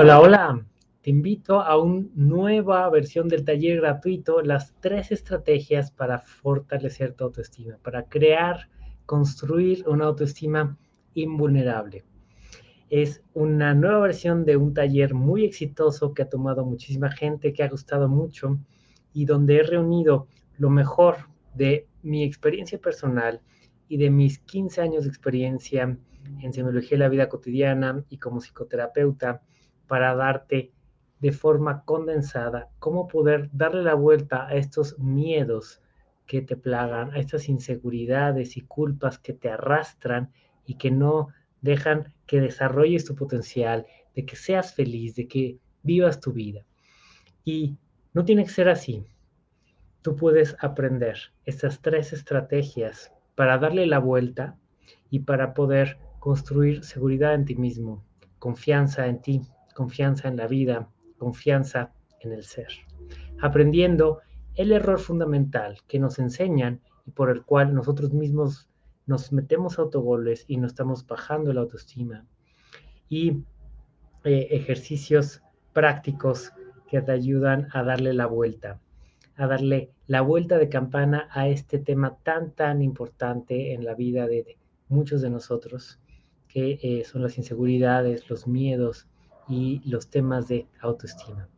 Hola, hola. Te invito a una nueva versión del taller gratuito, las tres estrategias para fortalecer tu autoestima, para crear, construir una autoestima invulnerable. Es una nueva versión de un taller muy exitoso que ha tomado muchísima gente, que ha gustado mucho y donde he reunido lo mejor de mi experiencia personal y de mis 15 años de experiencia en semiología de la vida cotidiana y como psicoterapeuta para darte de forma condensada cómo poder darle la vuelta a estos miedos que te plagan, a estas inseguridades y culpas que te arrastran y que no dejan que desarrolles tu potencial, de que seas feliz, de que vivas tu vida. Y no tiene que ser así. Tú puedes aprender estas tres estrategias para darle la vuelta y para poder construir seguridad en ti mismo, confianza en ti, confianza en la vida, confianza en el ser. Aprendiendo el error fundamental que nos enseñan y por el cual nosotros mismos nos metemos autogoles y nos estamos bajando la autoestima. Y eh, ejercicios prácticos que te ayudan a darle la vuelta, a darle la vuelta de campana a este tema tan, tan importante en la vida de, muchos de nosotros, que eh, son las inseguridades, los miedos, y los temas de autoestima.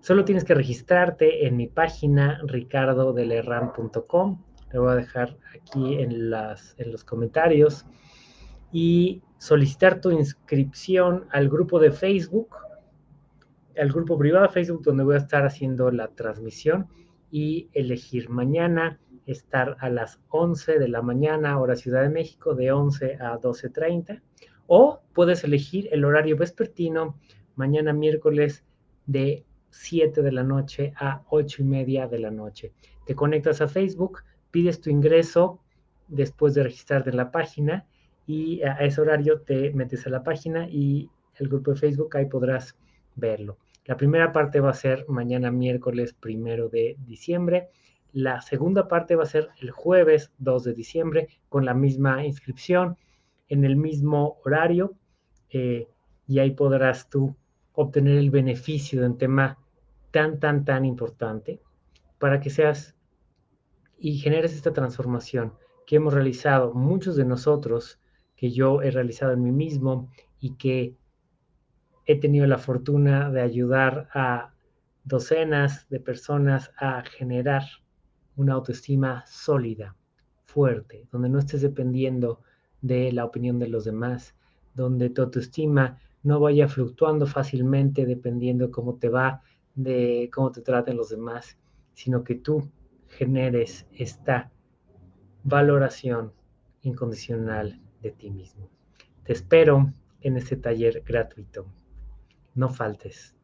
Solo tienes que registrarte en mi página ricardodelerran.com. Te voy a dejar aquí en, las, en los comentarios. Y solicitar tu inscripción al grupo de Facebook, al grupo privado de Facebook donde voy a estar haciendo la transmisión y elegir mañana estar a las 11 de la mañana, hora Ciudad de México, de 11 a 12.30 o puedes elegir el horario vespertino mañana miércoles de 7 de la noche a 8 y media de la noche. Te conectas a Facebook, pides tu ingreso después de registrarte en la página y a ese horario te metes a la página y el grupo de Facebook ahí podrás verlo. La primera parte va a ser mañana miércoles primero de diciembre. La segunda parte va a ser el jueves 2 de diciembre con la misma inscripción en el mismo horario eh, y ahí podrás tú obtener el beneficio de un tema tan, tan, tan importante para que seas y generes esta transformación que hemos realizado muchos de nosotros, que yo he realizado en mí mismo y que he tenido la fortuna de ayudar a docenas de personas a generar una autoestima sólida, fuerte, donde no estés dependiendo de la opinión de los demás, donde tu autoestima no vaya fluctuando fácilmente dependiendo cómo te va, de cómo te traten los demás, sino que tú generes esta valoración incondicional de ti mismo. Te espero en este taller gratuito. No faltes.